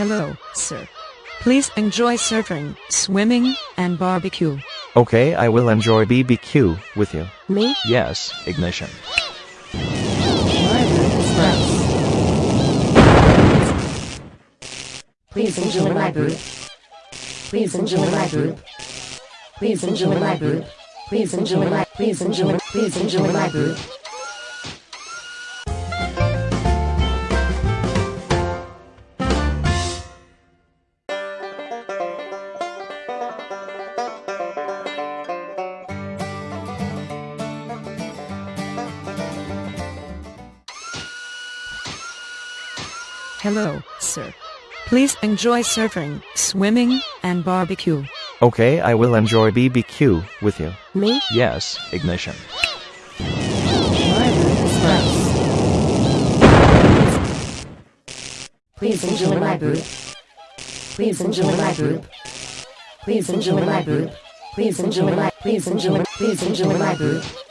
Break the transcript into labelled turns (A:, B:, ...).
A: Hello, sir. Please enjoy surfing, swimming, and barbecue.
B: Okay, I will enjoy BBQ with you.
A: Me?
B: Yes, ignition.
C: Please enjoy my booth. Please enjoy my booth. Please enjoy my booth. Please enjoy my please enjoy please enjoy my booth.
A: Hello, sir. Please enjoy surfing, swimming, and barbecue.
B: Okay, I will enjoy BBQ with you.
A: Me?
B: Yes, ignition.
C: Please enjoy my booth. Please enjoy my booth. Please enjoy my booth. Please enjoy my please enjoy please enjoy my booth.